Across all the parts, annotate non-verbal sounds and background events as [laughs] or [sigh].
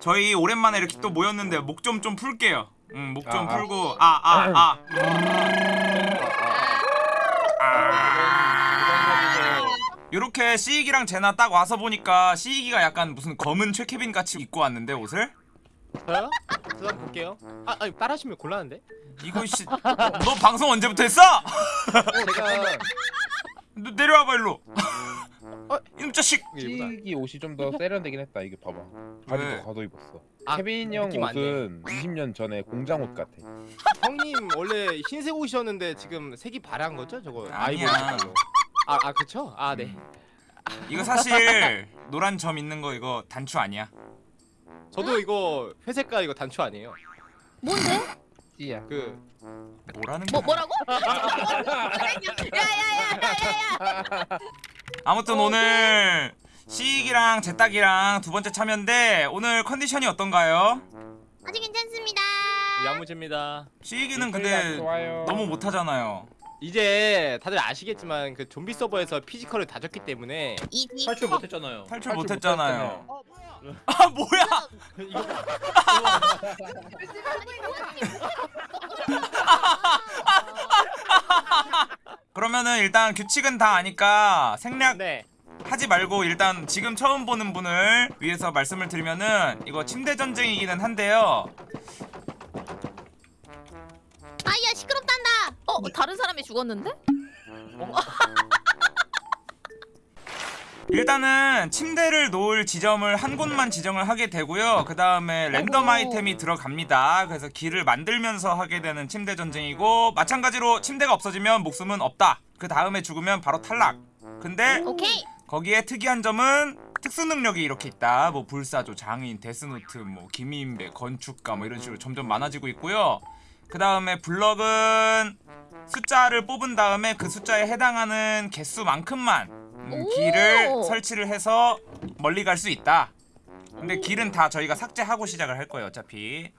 저희 오랜만에 이렇게 또 모였는데 목 좀 좀 풀게요. 음, 목좀 아, 아. 풀고 아 아 아. 요렇게 시익이랑 제나 딱 와서 보니까 시익이가 약간 무슨 검은 최케빈 같이 입고 왔는데 옷을? 저요? 저 한번 볼게요. 아, 아니 따라하시면 곤란한데? 이거 씨, 너 방송 언제부터 했어? 제가 너 내려와봐 일로. [laughs] 어? 이놈 자식. 찌기 옷이 좀 더 세련되긴 했다. 이게 봐봐. 바지 왜? 더 가도 입었어. 아, 케빈 형. 옷은 20년 전에 공장 옷 같아. [laughs] 형님 원래 흰색 옷이었는데 지금 색이 바래한 거죠? 저거 아니야. 아이보리 아, 아 그렇죠? 아 네. 이거 사실 노란 점 있는 거 이거 단추 아니야? 저도 이거 회색깔 이거 단추 아니에요. 뭔데? 찌야. 그 뭐라는 뭐 거야? 뭐라고? [laughs] 야야야야야야. 아무튼 오늘 시익이랑 제딱이랑 두 번째 참여인데 오늘 컨디션이 어떤가요? 아주 괜찮습니다. 야무집니다. 시익이는 근데 좋아요. 너무 못하잖아요. 이제 다들 아시겠지만 그 좀비 서버에서 피지컬을 다졌기 때문에 easy. 탈출 못했잖아요. 탈출 탈출 못했잖아요. 어 뭐야? [laughs] 아 뭐야? 이거 그러면은 일단 규칙은 다 아니까 생략 네. 하지 말고 일단 지금 처음 보는 분을 위해서 말씀을 드리면은 이거 침대 전쟁이기는 한데요. 아야 시끄럽단다. 어 다른 사람이 죽었는데? [laughs] 일단은 침대를 놓을 지점을 한 곳만 지정을 하게 되고요. 그 다음에 랜덤 어허. 아이템이 들어갑니다. 그래서 길을 만들면서 하게 되는 침대 전쟁이고 마찬가지로 침대가 없어지면 목숨은 없다. 그 다음에 죽으면 바로 탈락. 근데 오케이. 거기에 특이한 점은 특수 능력이 이렇게 있다. 뭐 불사조, 장인, 데스노트, 뭐 김인배, 건축가 뭐 이런 식으로 점점 많아지고 있고요. 그 다음에 블럭은 숫자를 뽑은 다음에 그 숫자에 해당하는 개수만큼만 음, 오! 길을 설치를 해서 멀리 갈 수 있다. 근데 길은 다 저희가 삭제하고 시작을 할 거예요, 어차피.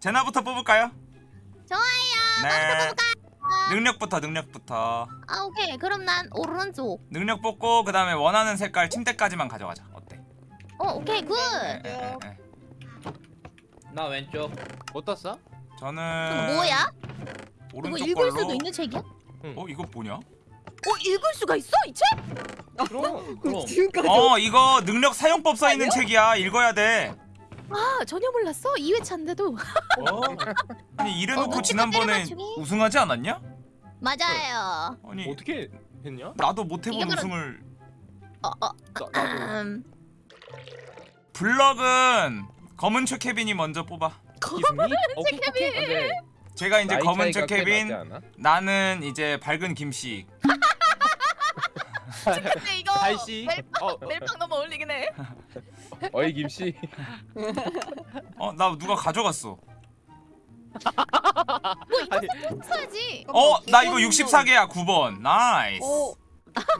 제나부터 뽑을까요? 좋아요. 네. 능력부터 능력부터. 아 오케이. 그럼 난 오른쪽. 능력 뽑고 그 다음에 원하는 색깔 침대까지만 가져가자. 어 오케이 good. 나 왼쪽. 뭐 떴어? 저는 이거 뭐야? 이거 오른쪽 읽을 걸로. 수도 있는 책이야? 어 이거 뭐냐? 어 읽을 수가 있어 이 책? 그럼 그럼 어 이거 능력 사용법 써 있는 책이야. 읽어야 돼. 아 전혀 몰랐어. 2회차인데도. 어? 아니 이래놓고 어, 지난번에 맞추기? 우승하지 않았냐? 맞아요. 아니 어떻게 했냐? 나도 못 해본 이게 그럼- 우승을. 어 어. 나, 나도 음. 블럭은 검은 최케빈이 먼저 뽑아. 오케이. 근데 제가 이제 검은 않아? 나는 이제 밝은 김씨. 근데 이거 [laughs] 달씨. 어 멜빵 너무 어울리긴 해. [laughs] 어이 김씨. [laughs] 어 나 누가 가져갔어. 아니, 써야지. 어 나 이거 64개야 9번. nice.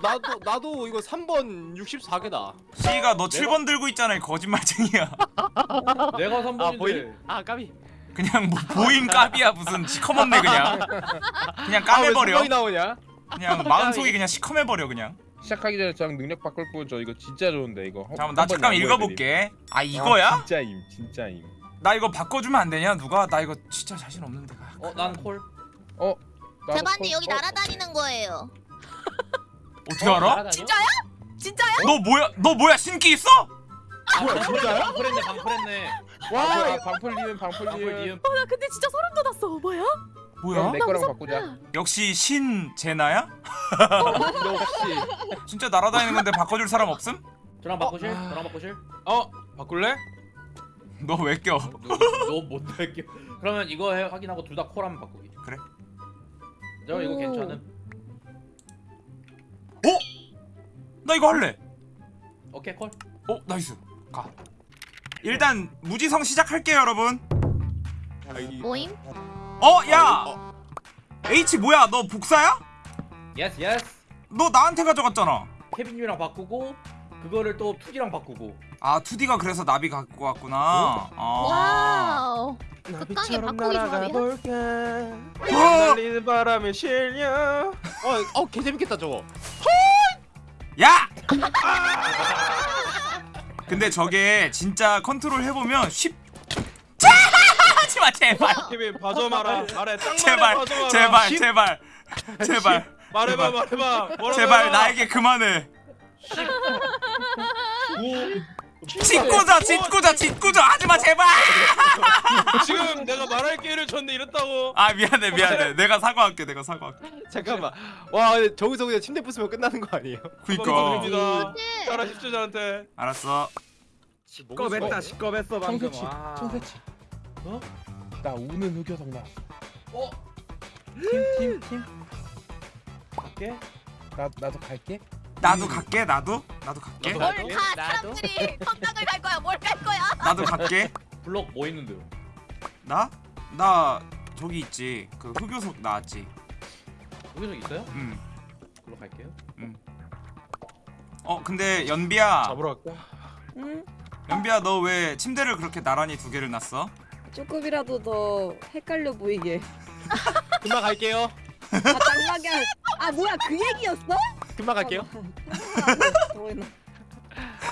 나도 나도 이거 3번 64개다. 씨가 너 7번 들고 있잖아 이 거짓말쟁이야. [laughs] 내가 아 3번인데. 보임? 아 까비. 그냥 뭐 보임 깝이야 무슨 시커먼네 그냥. 그냥 아왜 까매버려. 3번이 나오냐? 그냥 마음속이 그냥 시커매버려 그냥. 시작하기 전에 저랑 능력 바꿀 뿐저 이거 진짜 좋은데 이거. 한- 잠깐만 나 잠깐 안 읽어볼게. 아. 아, 이거야? 진짜임 진짜임. 나 이거 바꿔주면 안 되냐 누가? 나 이거 진짜 자신 없는데. 어, 난 콜. 어. 콜- 여기 어, 날아다니는 거예요. 어떻게 알아? 진짜야? 진짜야? 너 뭐야? 너 뭐야 신기 있어? 아, 방풀했네. 방풀했네. 방풀했네. 와와 방풀리면 방풀 방풀리면. 니은. 나 근데 진짜 소름 돋았어. 뭐야? 뭐야? 그럼 내 거랑 바꾸자. 역시 신 제나야? 역시. [laughs] 진짜 날아다니는 건데 바꿔줄 사람 없음? 저랑 바꾸실? 저랑 바꾸실? 어 바꿀래? 너 왜 껴? 너못 할게. 그러면 이거 해, 확인하고 둘다 call하면 바꾸기. 그래. 저 이거 오. 괜찮음. 나 이거 할래. 오케이 call. 어 nice. 가. 일단 무지성 시작할게요 여러분. 아, 이- 모임? 어 야. H 뭐야? 너 복사야? Yes yes. 너 나한테 가져갔잖아. 케빈이랑 바꾸고 그거를 또 투디랑 바꾸고. 아 투디가 그래서 나비 갖고 왔구나. 아. Wow. 극강의 바꾸기 조합이야. 볼까? 어! 날리는 바람에 실려. 어, 어, 개 재밌겠다 저거. 야! 근데 저게 진짜 컨트롤 해보면 쉽 하지마 제발. 케빈 봐줘 마라. 말해. 딱 제발 제발 십, 제발. 제발. 말해봐 말해봐. 제발. 나에게 그만해. 구 짓고자 짓고자 짓고자. 하지마 제발. 지금 내가 말할 기회를 줬는데 이랬다고. 아 미안해 미안해. 내가 사과할게 내가 사과할게. 잠깐만. 와 저기서 그냥 침대 부수면 끝나는 거 아니에요? 그니까. 드립니다. 잘하십시오 저한테. 알았어. 시꺼맸다 시꺼맸어 방금. 청새치 와. 청새치. 어? 나 우는 흑여성 나왔어 어? 팀 팀팀 갈게. 나, 나도 갈게 나도 갈게 나도 나도 갈게 나도 뭘 갈게. 가 나도? 사람들이 건강을 갈 거야 뭘 갈 거야 나도 갈게 블럭 뭐 있는데요? 나? 나 저기 있지 그 흑요석 나왔지 여기서 있어요? 음. 글로 갈게요. 어 근데 연비야 잡으러 갈까? 응? 연비야 너 왜 침대를 그렇게 나란히 두 개를 놨어? 조금이라도 더 헷갈려 보이게. [laughs] 금방 갈게요. 아 짱나게. 할- 아 뭐야 그 얘기였어? 금방 갈게요. [laughs]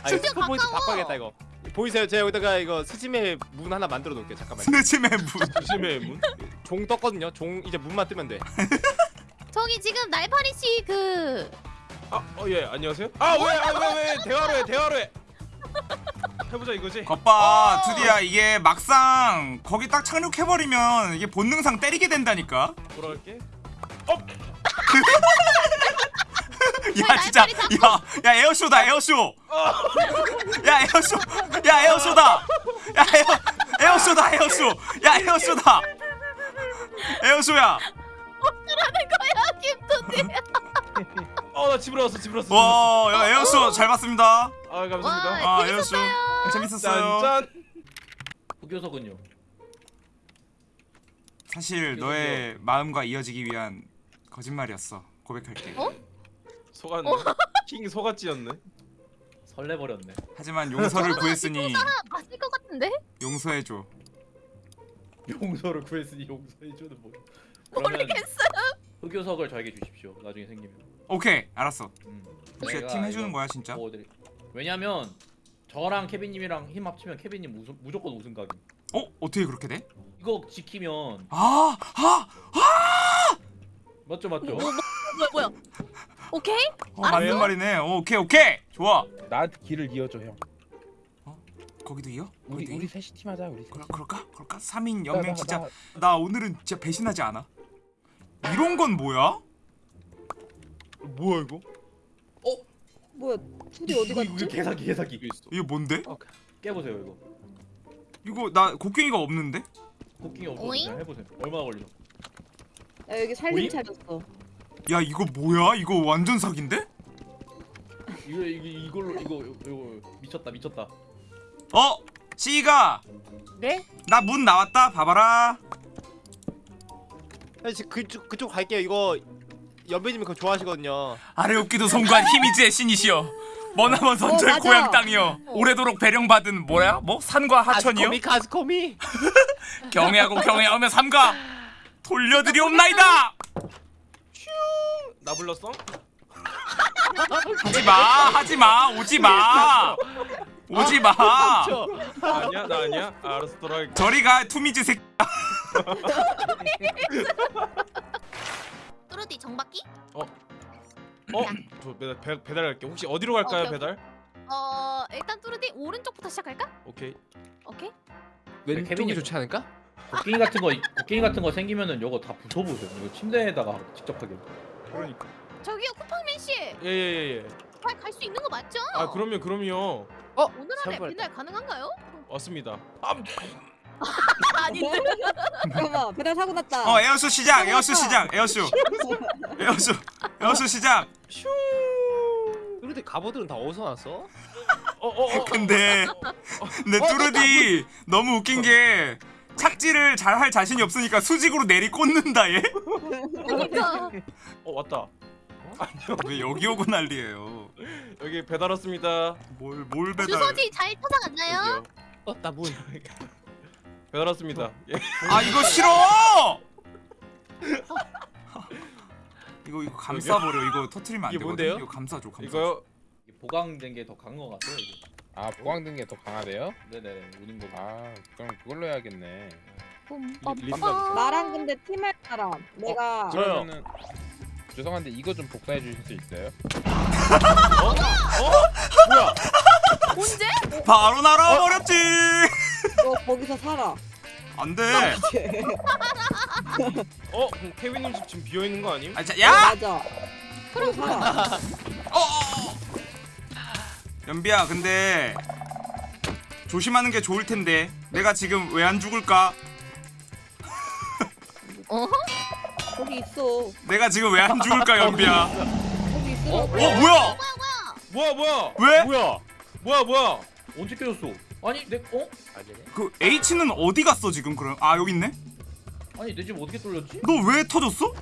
아 진짜 스포 포인트 가까워. 바꿔야겠다 이거. 보이세요? 제가 여기다가 이거 스짐의 문 하나 만들어 놓을게요. 잠깐만요. 스네치맨 문 [laughs] 조심해 문종 떴거든요. 종 이제 문만 뜨면 돼. [laughs] 저기 지금 날파리 씨그 아, 어, 예, 안녕하세요. 아, 왜, 아, 왜, 왜, 대화로 해, 대화로 해. 해보자 이거지. 것봐 투디야 이게 막상 거기 딱 착륙해버리면 이게 본능상 때리게 된다니까 돌아갈게. 야 진짜. 야 야 에어쇼다 에어쇼. 야 에어쇼. 야 에어쇼다. 야 에어 에어쇼다 에어쇼. 야 에어쇼다. 에어쇼야. 하는 거야 김도대 [laughs] 어, 나 집으로 왔어, 집으로 왔어. 와야 에어쇼 잘 봤습니다. 아, 감사합니다. 와. 아 에어쇼. 재밌었어요. 짠, 짠. 흑요석은요? 사실 너의 마음과 이어지기 위한 거짓말이었어. 고백할게. 어? 속았네. [laughs] 킹 속았지였네. 설레버렸네. 하지만 용서를 구했으니 맞을 것 같은데 용서해줘 용서를 구했으니 용서해주는 뭐. 모르겠어 흑요석을 저에게 주십시오. 나중에 생기면. 오케이 알았어 음. 내가 팀 해주는 거야 진짜? 뭐 어디- 왜냐면 저랑 케빈님이랑 힘 합치면 케빈님 우승, 무조건 우승 각임. 어? 어떻게 그렇게 돼? 이거 지키면 아! 아! 맞죠 맞죠? 뭐야 뭐야 오케이 어, 맞는 말이네 어, 오케이 오케이 좋아 나한테 길을 이어줘, 형. 거기도 이어? 우리 거기도 우리? 셋이 팀하자, 우리. 그럴, 그럴까? 그럴까? 3인 나, 연맹 나, 진짜 나, 나 오늘은 진짜 배신하지 않아 이런 건 뭐야? 뭐야 이거? 뭐야 둘이 어디 이거, 이거 갔지? 개사기 개사기. 이거 있어. 이거 뭔데? 깨보세요 이거. 이거 나 곡괭이가 없는데? 쿠킹이 없어 오잉? 그냥 해보세요. 얼마나 걸리죠? 야 여기? 살림 차렸어. 야 이거 뭐야? 이거 완전 사기인데? 이거 이거 이걸로 이거 이거 미쳤다 미쳤다. 어? 씨가 네? 나 문 나왔다 봐봐라 아, 지금 그쪽 그쪽 갈게요. 이거 연배님이 그거 좋아하시거든요. 아래 없기도 송구한 힘이지의 신이시여 머나먼 어, 맞아. 고향 땅이여 오래도록 배령받은 뭐야? 뭐? 산과 하천이여? 아스코미 카스코미. [laughs] 경애하고 경애하며 삼가 돌려드리옵나이다 나 불렀어? 하지마 하지마 오지마 오지마 저 아니야, 나 아니야. 아, 알았어, 돌아갈게. 저리가 투미즈 새끼 뚜루디 정박기 어, 저 배달 배, 배달 갈게. 혹시 어디로 갈까요, 오케이, 오케이. 배달? 어 일단 뚜루디 오른쪽부터 시작할까 오케이. 오케이 왼쪽이 좋지 않을까? 곡괭이 같은 거 곡괭이 같은 거 생기면은 이거 다 부숴보세요. 이거 침대에다가 직접 하게. 그러니까. 저기요 쿠팡맨 씨잘 예, 예, 예, 예. 갈수 있는 거 맞죠 아, 그럼요, 그럼요. 오늘 안에 잘 배달 가능한가요 왔습니다. 아, 아닌데 [laughs] 잠깐만 배달 사고 났다. 어 에어쇼 시작 에어쇼 시작 에어쇼 에어쇼 에어쇼 시작 그런데 갑옷들은 다 어디서 났어? 어, 어, 어. 근데 내 뚜르디 너무 웃긴 게 착지를 잘 할 자신이 없으니까 수직으로 내리 꽂는다 얘 그러니까 어, 왔다. 왜 여기 오고 난리예요 여기 배달 왔습니다. 뭘 뭘 배달 주소지 잘 찾아갔나요. 어, 나 문. 배달 왔습니다. 예. 아 이거 싫어 이거 이거 감싸 버려 이거 터트리면 안 이게 되거든 뭔데요? 이거 감싸줘 감싸줘 이거요. 보강된 게 더 강한 것 같아요. 이게. 아 보강된 게 더 강하대요? 네네 우는 거. 아 그럼 그걸로 해야겠네. 나랑 근데 팀할 사람. 내가 저요. 그러면은 죄송한데 이거 좀 복사해 주실 수 있어요? 뭐야? 언제? 바로 날아버렸지. 너 거기서 살아. 안돼. 어? 그럼 케빈님 집 지금 비어 있는 거 아님? 아, 자, 어, 야. 맞아. 거기 살아. 어, 어. 연비야, 근데 조심하는 게 좋을 텐데. 내가 지금 왜 안 죽을까? 어? 거기 있어. 내가 지금 왜 안 죽을까, 연비야? [laughs] 거기 있어. 어, 뭐야? 뭐야 뭐야? 왜? 뭐야? 뭐야 뭐야? 언제 깨졌어? 아니 내 어? 그 H는 어디 갔어 지금 그럼? 아 여기 있네. 아니 내 집 어떻게 뚫렸지? 너 왜 터졌어?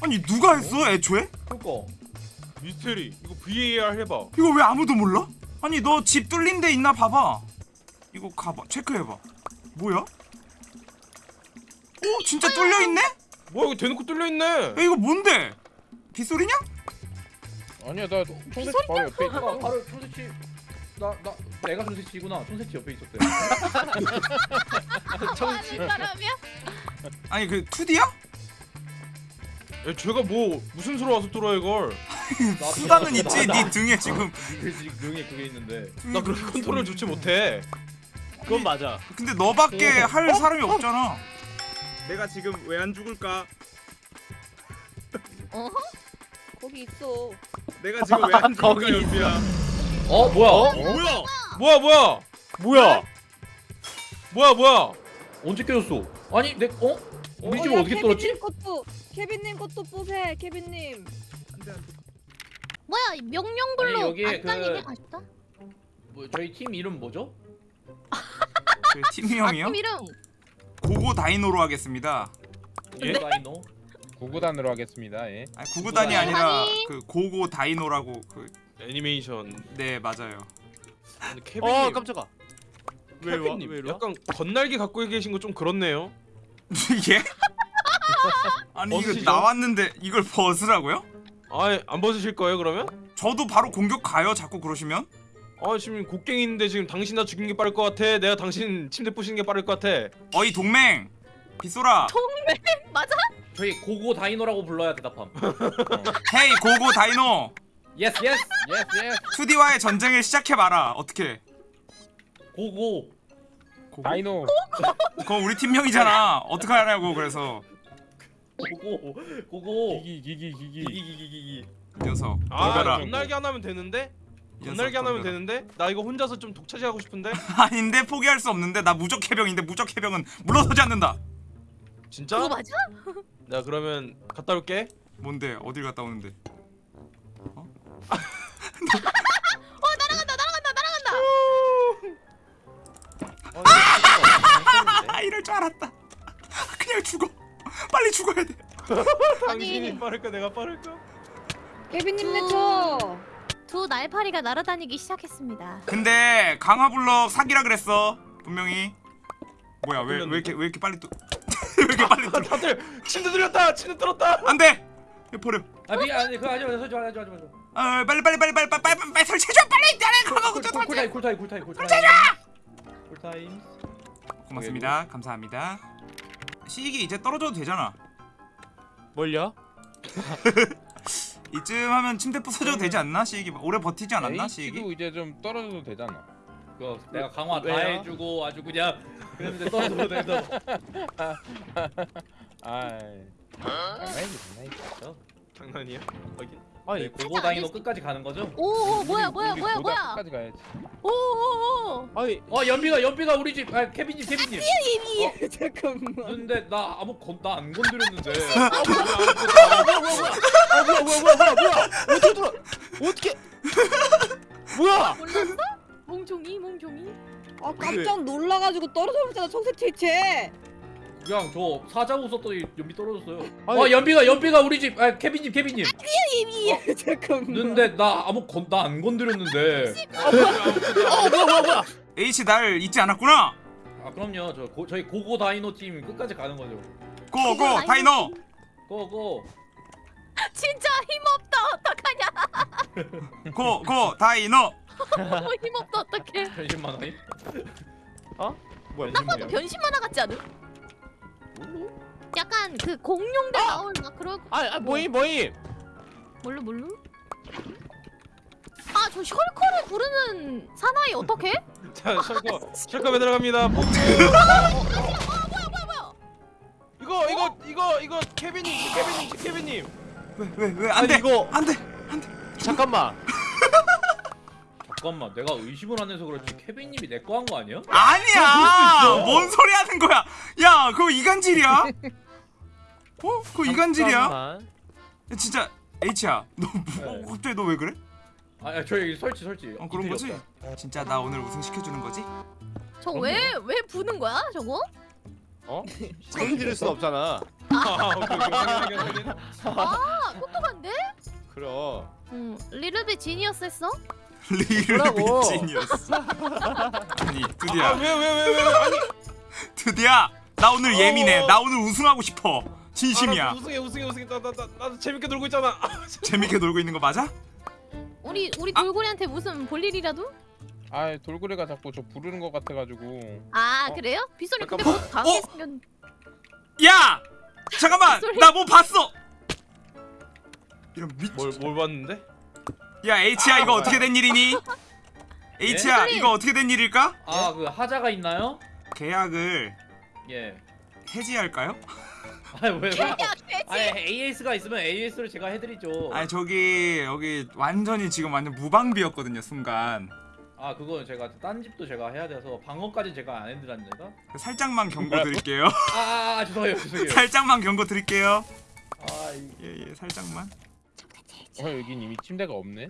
아니 누가 했어 애초에? 그니까. 미스테리 이거 VAR 해봐. 이거 왜 아무도 몰라? 아니 너 집 뚫린 데 있나 봐봐. 이거 가봐 체크해봐. 뭐야? 오 진짜 뚫려 있네? 야 뭐야 이거 대놓고 뚫려 있네. 이거 뭔데? 빗소리냐? 아니야 나 총대치 바로 옆에 아 있어. 바로 총새치. 나 나 내가 총새치구나. 총새치 옆에 있었대. [laughs] 하는 사람이야? 아니 그 2D야? 야, 쟤가 뭐 무슨 수로 와서 뚫어 이걸? [laughs] 수단은 있지 네 등에 지금. 그 능에 그게 있는데. 나 그렇게 컨트롤 좋지 못해. 그건 맞아. 근데 너밖에 할 사람이 없잖아. 내가 지금 왜 안 죽을까? 어? 거기 있어. 내가 지금 왜안 거기 죽을까 연비야? 어 뭐야? 뭐야? 뭐야 뭐야? 뭐야? 뭐야 뭐야? 언제 깨졌어? 아니 내 어? 우리 집 야, 어떻게 뚫었지? 케빈님 것도 케빈님 것도 부세. 케빈님. 뭐야 명령불로 아니, 여기에 안 그- 가셨다? 뭐 저희 팀 이름 뭐죠? 그 팀이 형이요? 아팀 이름 고고 다이노로 하겠습니다. 예? 다이노. 구구단으로 하겠습니다. 예. 아니 구구단이 아니라 아니. 그 고고 다이노라고 그 애니메이션. 네 맞아요. 케빈님 어 깜짝아. 왜 와? 왜 이리 와? 약간 건날개 갖고 계신 거 좀 그렇네요. 이게? [laughs] 아니 이거 벗으시죠? 나왔는데 이걸 벗으라고요? 아안 벗으실 거예요 그러면? 저도 바로 공격 가요. 자꾸 그러시면? 아 지금 곡괭이인데 지금 당신 나 죽인 게 빠를 것 같아. 내가 당신 침대 부시는 게 빠를 것 같아. 어이 동맹 빗소라. [laughs] 맞아? 저희 고고 다이노라고 불러야 대답함. [laughs] Hey 고고 다이노. Yes yes. Yes yes. 투디와의 전쟁을 시작해 봐라. 어떻게? 고고. 고고? 다이노. [laughs] 그거 우리 팀명이잖아. 어떻게 하냐고 그래서 고고. 고고. 기기 기기 기기. 기기 기기기. 이 녀석. 아. 건날개 하나 하면 되는데? 건날개 하나 하면 덤벼라. 되는데? 나 이거 혼자서 좀 독차지하고 싶은데? [laughs] 아닌데 포기할 수 없는데 나 무적 해병인데 무적 해병은 물러서지 않는다. 진짜? 그거 맞아? [laughs] 나 그러면 갔다 올게. 뭔데? 어딜 갔다 오는데? 날아간다 날아간다 날아간다 아 이럴 줄 알았다. 그냥 죽어. 빨리 죽어야 돼. [laughs] 당신이 아니. 빠를까 내가 빠를까? 케빈님 내쳐. 두 날파리가 날아다니기 시작했습니다 근데 강화블럭 사기라 그랬어. 분명히. 뭐야 왜 왜 이렇게 왜 이렇게 빨리 또? [laughs] 왜 이렇게 빨리 또? 다들 침대 들렸다. 침대 들었다. 안돼. 버려. 아 미, 아니 그거 하지 마. 하지 마. 하지 마. 하지 마. 아 빨리 빨리 빨리 빨리 빨리 빨리 빨리 설치해줘 빨리 나를 강화고 쿨- 설치. 쿨타임 쿨타임 쿨타임 쿨타임. 쿨타임. 고맙습니다. 감사합니다. 시익이 이제 떨어져도 되잖아. 뭘요? [laughs] 이쯤 하면 침대 부서져도 되지 않나? 시익이 오래 버티지 않았나? 시익이? 이제 좀 떨어져도 되잖아. 그거 내가 강화 다 왜요? 해주고 아주 그냥 그랬는데 떨어져도 돼서. [laughs] [laughs] 아이. 장난이지 장난이지. 장난이야? 확인. 아니 고고 다이노 끝까지 가는 거죠? 오오 뭐야 뭐야 뭐야 뭐야 끝까지 가야지. 오오오 아니 어 연비가 연비가 우리 집 아 케빈님 케빈님. [laughs] 잠깐만. 근데 나 아무 건나안 건드렸는데. [laughs] 아 뭐야 뭐야 뭐야 뭐야 뭐야 어떻게 들어 어떻게 뭐야 몰랐어? 몽종이 몽종이 아 깜짝 놀라가지고 떨어져 버렸잖아 청새치체. 그냥 저 사자 웃었더니 연비 떨어졌어요. 아니- 어 연비가 연비가 우리 집 아 케빈님 케빈님. 잠깐만. 근데 나 아무 건나안 건드렸는데. 어 뭐야 뭐야 뭐야 H 날 잊지 않았구나. 아 그럼요 저 고, 저희 고고 다이노 팀 끝까지 가는 거죠. 고고 다이노. 고고. 진짜 힘없다 어떡하냐 고고 다이노 너무 힘없다 어떡해 [laughs] 변신만 하니? 뭐야 딱 봐도 변신 만화 같지 않음? 약간 그 공룡들 나올 막 그런 아, 아 모임 모임. 뭘로 뭘로? 아저 셜커를 부르는 사나이 어떡해? [laughs] 자 셜커 셜커에 들어갑니다. 폭주 이거 이거 이거 이거 케빈님 케빈님 케빈님. 왜왜 아니, 안돼! 이거- 안돼! 잠깐만 [laughs] 잠깐만 내가 의심을 안 해서 그렇지 케빈님이 내 거 한 거 아니야? 아니야 뭔 소리 하는 거야 야 그거 이간질이야 [laughs] 어 그거 이간질이야. 야, 진짜 H야 너 뭐, 네. 갑자기 너 왜 그래 아 야, 저 여기 설치 설치 어 그런 거지 없다. 진짜 나 오늘 우승 시켜주는 거지 저 왜 왜 부는 거야 저거? 어? 소리 지를 순 없잖아 아 확인 아 똑똑한데? 그럼 응 리르비 지니어스 했어? 리를 뭐라고? 미친이었어 아니 드디어 아왜 왜 왜 왜 아니 드디어 나 오늘 예민해 나 오늘 우승하고 싶어 진심이야 아, 나 우승해 우승해 우승해 나 나 나, 나도 재밌게 놀고 있잖아 [laughs] 재밌게 놀고 있는 거 맞아? 우리 우리 돌고래한테 무슨 볼 일이라도? 아 돌고래가 자꾸 저 부르는 것 같아가지고. 아 어? 그래요? 빗소리 근데. 곧 당해 어? 생겼 야 잠깐만. 나 뭐 봤어 [laughs] 이런 미친 뭘 뭘 봤는데 야 H야 이거 어떻게 된 일이니? H야 소리. 이거 어떻게 된 일일까? 아 그 하자가 있나요? 계약을 예 해지할까요? [laughs] 아니 왜야 아니 AS가 있으면 AS로 제가 해드리죠 아니 저기 여기 완전히 지금 완전 무방비였거든요 순간 아 그건 제가 딴 집도 제가 해야 돼서 방어까지 제가 안 해드렸는가? 살짝만 경고 드릴게요 아, 아, 아 죄송해요 죄송해요 [laughs] 살짝만 경고 드릴게요 아 이- 예예 살짝만 어 여긴 이미 침대가 없네.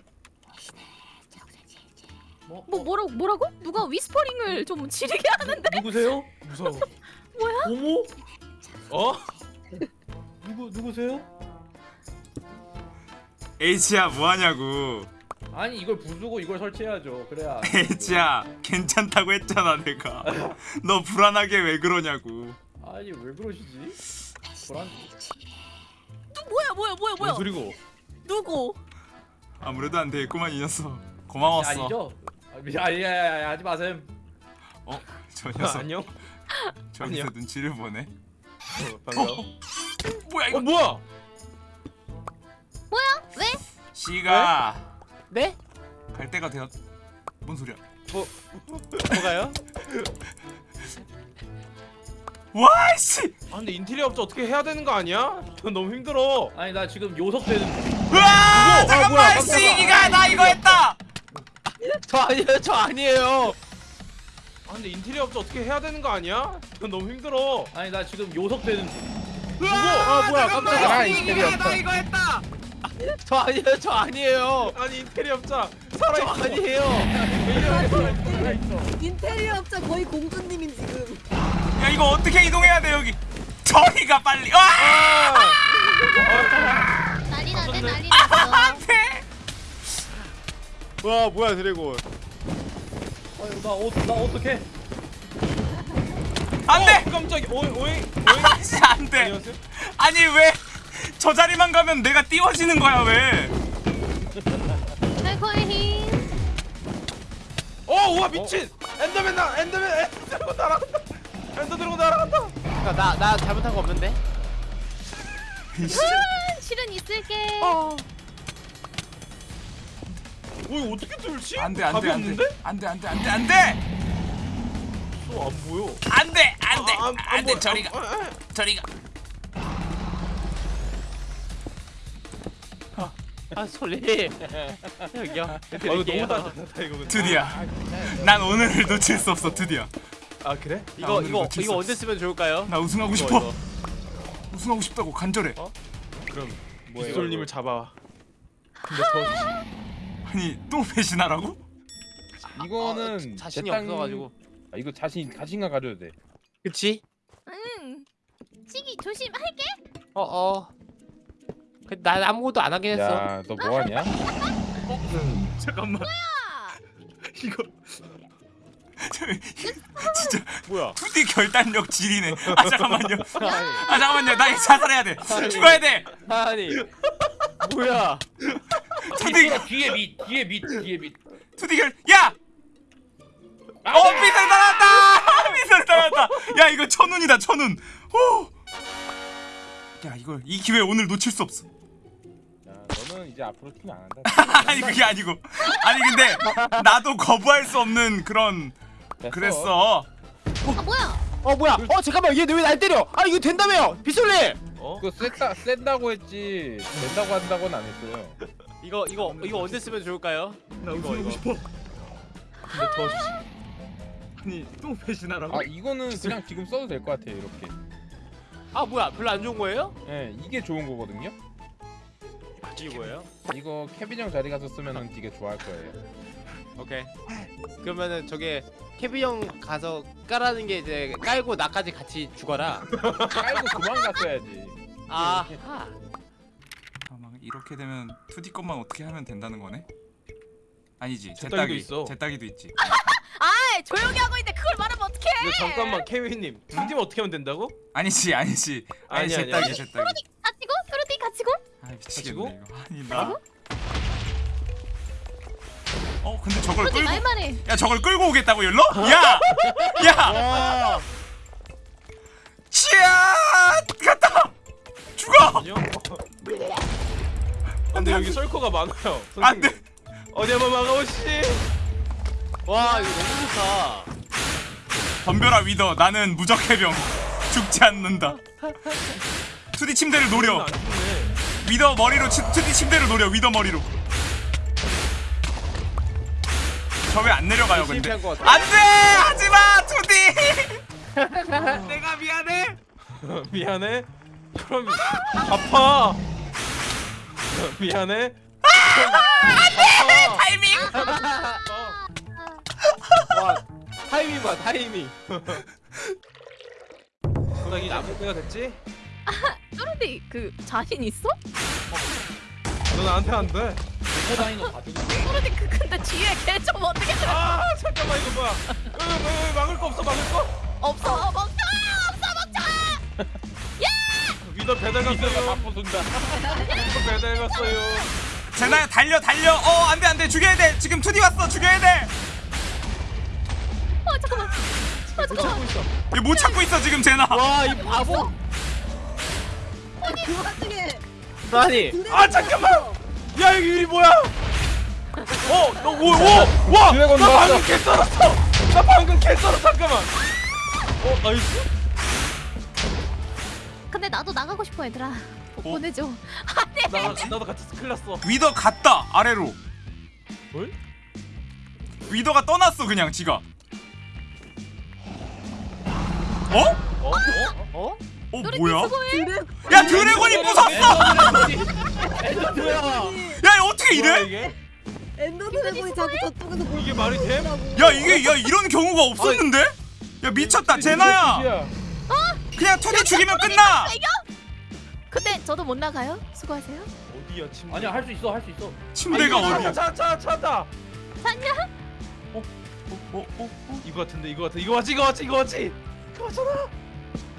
뭐, 뭐 뭐라고 뭐라고? 누가 위스퍼링을 좀 지르게 하는데? 누구세요? 무서워 [laughs] 어머? 어 누구 누구세요? H야 뭐하냐고 아니 이걸 부수고 이걸 설치해야죠 그래야 [laughs] H야 괜찮다고 했잖아 내가 [laughs] 너 불안하게 왜 그러냐고 아니 왜 그러시지? 불안 누 뭐야 뭐야 뭐야 뭐야? 뭔 소리고 누구? 아무래도 안 되겠구만 이 녀석. 고마웠어. 아니죠? 아, 미- 아니 아니 아니 하지 마셈. 저 아, 녀석. 안녕? 저기서 아니요. 눈치를 보네. 어, 반가워. 뭐야 이거? 어 뭐야? 왜? C가 네? 갈 때가 되었 뭔 소리야? 뭐가요? [laughs] 와씨! 아 근데 인테리어 업체 어떻게 해야 되는 거 아니야? 너무 힘들어. 아니 나 지금 요석 되는 으아! 잠깐만 뭐야, 깜짝아. C기가 나 이거 했다! 저 아니에요 저 아니에요. 아 근데 인테리어 업체 어떻게 해야 되는 거 아니야? 너무 힘들어. 아니 나 지금 요석 되는 으아! 아, 뭐야, 잠깐만 깜짝이야. C기가 나 이거 했다! 저 아니에요 저 아니에요. 아니 인테리어 업자 저 살아있어 아니에요. 인테리어 업자 거의 공주님인 지금. 야 이거 어떻게 이동해야 돼 여기? 저리가 빨리. 와! 난리 났네 난리 났어. 안돼! 와 뭐야 드래곤. 아유 나, 어, 나 어떡해? 안돼! 어, 깜짝이야. 오이 오이 오이. 아씨 안돼. 안녕하세요? 아니 왜? 저 자리만 가면 내가 띄워지는 거야 왜? 힘. 어 우와 미친! 엔더맨 나 엔더맨 엔더 드래곤 날아간다 엔더 드래곤 날아간다. 나나 나 잘못한 거 없는데? 음, 실은 있을게. 어. 이거 어떻게 뚫지? 안돼 안돼 안돼? 안돼 안돼 안돼 안돼! 어, 안 보여. 안돼 안돼 아, 안- 안 안돼. 저리가. 아, 아, 아. 저리가. 아. 솔리. 여기요 아 너무 단단하다 이거. 드디어. 난 오늘을 놓칠 수 없어 드디어 아 그래? 나 이거 오늘 이거 이거. 언제 쓰면 좋을까요? 나 우승하고 이거, 싶어 이거. 우승하고 싶다고 간절해 그럼 뭐예요, 빗솔님을 이거? 잡아 근데 더 아니 또 배신하라고? 이거는 아, 자신이 제 땅- 없어가지고 아, 이거 자신 자신감 가져야 돼. 그치? 응. 시기 조심할게. 어 어 난 아무것도 안 하긴 했어 야, 너 뭐 하냐? 잠깐만 아, 이거 [laughs] 진짜 뭐야 2D 결단력 지리네 아 잠깐만요 아 잠깐만요 나 자살해야 돼 죽어야 돼 아니 뭐야? 투디 이거라, 뒤에 밑 뒤에 밑 뒤에 밑. 투디결 야! 어 미술 나왔다! 미술 나왔다! 야 이거 천운이다 천운. 호! 야 이걸 이 기회 오늘 놓칠 수 없어. 야 너는 이제 앞으로 팀안 한다 [laughs] 아니 그게 아니고 아니 근데 나도 거부할 수 없는 그런. 그랬어. 아 뭐야? 어 뭐야? 어 잠깐만 얘 왜 날 때려? 아 이거 된다며요, 빗솔님. 어? 그거 셌다, 센다고 했지 된다고 한다고는 안 했어요 이거 이거 이거 언제 쓰면 좋을까요? 나 이거, 이거. 싶어. 근데 더 아니 또 배신하라고? 아 이거는 그냥 지금 써도 될 것 같아요 이렇게 아 뭐야? 별로 안 좋은 거예요? 예 이게 좋은 거거든요 이게 뭐예요? 이거 케빈 형 자리 가서 쓰면은 되게 좋아할 거예요 오케이. 그러면은 저게 케빈 형 가서 까라는 게 이제 깔고 나까지 같이 죽어라. [laughs] 깔고 도망갔어야지 아. 잠깐만 이렇게 되면 투디 것만 어떻게 하면 된다는 거네? 아니지 제제 딸기도 딸기 있어. 제 딸기도 있지. [laughs] 아 조용히 하고 있는데 그걸 말하면 어떡해? 근데 잠깐만 케빈님 둘님 어떻게 하면 된다고? 아니지 아니지 아니 아니, 제 아니, 딸기 아니. 제 딸기. 갇히고 뚜루띠 갇히고. 아? 미치겠네 이거. 아니 나. 어 근데 저걸 끌고 말만 해. 야 저걸 끌고 오겠다고 열로? 야! 야! 와. 치아! 갔다! 죽어! 아니요. 근데 여기 썰커가 많아요. 안 돼! 어디 한번 막아보시. 와 이거 너무 좋다. 덤벼라 위더 나는 무적 해병 죽지 않는다 [laughs] 투디 침대를 노려. 위더 머리로 치, 투디 침대를 노려 위더 머리로 저 왜 안 내려가요 근데. 안돼 하지마 투디 [laughs] 내가 미안해 [laughs] 미안해. 그럼 아파. [laughs] 미안해. 타이밍 와 타이밍 봐 타이밍. 소나기 나무 때가 됐지? 뚜루띠 그 자신 있어? 너 나한테 안 돼. 다니는 거 봐주고. 그 근데 뒤에 걔 좀 어떻게 좀아 잠깐만 이거 뭐야? 왜, 왜, 왜 막을 거 없어 막을 거? 없어 먹자 없어 먹자. 위더 배달 갔어요. 바쁘순다 [laughs] 위더 배달 갔어요. 제나야 달려 달려 어 안돼 안돼 죽여야 돼 지금 투디 왔어 죽여야 돼얘 어 잠깐만. 어 잠깐만. 못 참고 있어 지금 제나 와이 바보. 아니 그 와중에 아니. 아 잠깐만. 야 여기 유리 뭐야? 어, 너 오, 오, 와, 나. 방금 개 썰었어. 나 방금 개 썰었어. 잠깐만. 어, nice. 근데 나도 나가고 싶어 얘들아. 보내줘. 나 나도 같이 큰일 났어. 위더 갔다 아래로 뭘? 위더가 떠났어 그냥 지가 어? 어? 어? 어? 어 뭐야? 야 드래곤이 부쉈어! 야 어떻게 이래? 엔더 드래곤이 자꾸 저쪽에서 뭘 이게 말이 돼? 야 이게 야 이런 경우가 없었는데? 야 미쳤다 제나야 야 그냥 투디 죽이면 끝나 근데 저도 못 나가요. 수고하세요. 어디야 침? 아니야 할 수 있어 할 수 있어. 침대가 어디야 차차 차다. 샀냐? 어, 어, 어? 이거 같은데 이거 같아. 이거 맞지 이거 맞지 이거 맞지. 이거 맞잖아.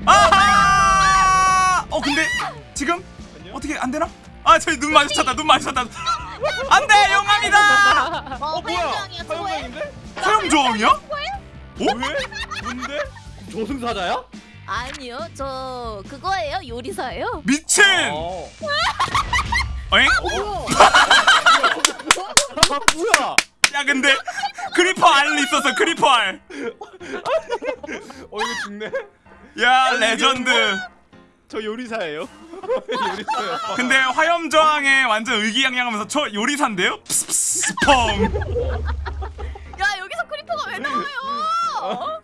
아하! 어 근데 지금? 어떻게 안 되나? 아 저기 눈 마주쳤다 눈 마주쳤다 안돼 영감이다 어, 어 뭐야? 소형 조항이야? 어? 왜? 뭔데? 조승사자야? 아니요 저 그거예요 요리사예요. 미친! 어. 어잉? 아 뭐야? 야 근데 크리퍼 알 있었어 크리퍼 알. 어 이거 죽네. 야 레전드. 저 요리사예요. [laughs] 근데 화염 저항에 완전 의기양양하면서 저 요리사인데요? psst, 펑. 야 여기서 creeper가 왜 나와요?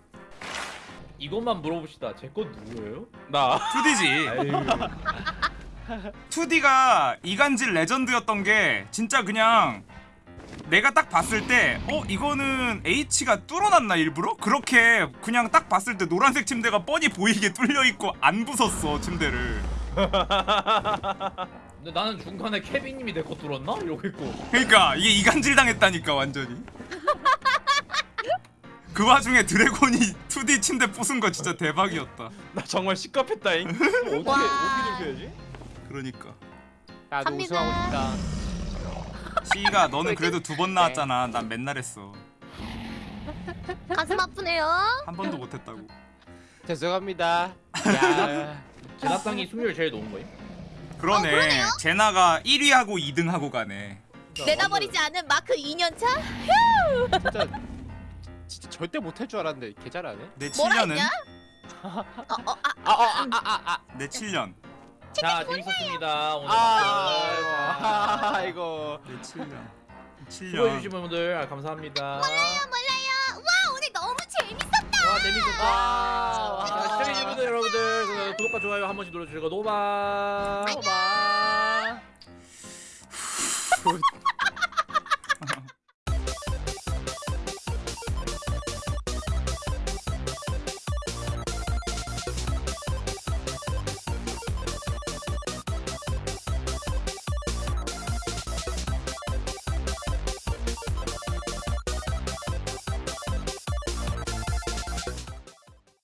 이것만 물어봅시다. 제건 누구예요? 나. 2D지. 2D가 이간질 레전드였던 게 진짜 그냥 내가 딱 봤을 때 어 이거는 H가 뚫어놨나 일부러? 그렇게 그냥 딱 봤을 때 노란색 침대가 뻔히 보이게 [laughs] 뚫려 있고 안 부쉈어 침대를. 근데 나는 중간에 케빈님이 내 거 뚫었나? 이러고 있고. 그러니까 이게 이간질 당했다니까 완전히. 그 와중에 드래곤이 2D 침대 부순 거 진짜 대박이었다. 나 정말 시겁했다잉. [laughs] 어떻게 와. 어떻게 좀 해야지? 그러니까. 나도. 우승하고 싶다. 시이가 너는 그래도 두 번 나왔잖아. 난 맨날 했어. 가슴 아프네요. 한 번도 못 했다고. 죄송합니다. 야. 제나땅이 승률 제일 높은 거예요? 그러네. 어, 그러네요? 제나가 1위하고 2등하고 가네. 내다버리지 않은 마크 2년차? 진짜 진짜 절대 못할 줄 알았는데 개 잘하네. 내 뭐라 7년은 했냐? [laughs] 어, 어, 아, 아아아아아 내 7년. 자 재밌었습니다 오늘 아. 아. 내 7년. 7년. 수고해주신 분들 아, 감사합니다 몰라요. 와, 오늘 너무 재밌었다. 와 재밌었다 와. 자 시청해주신 분들 여러분들 그 구독과 좋아요 한 번씩 눌러주시고 노바 봐. [laughs]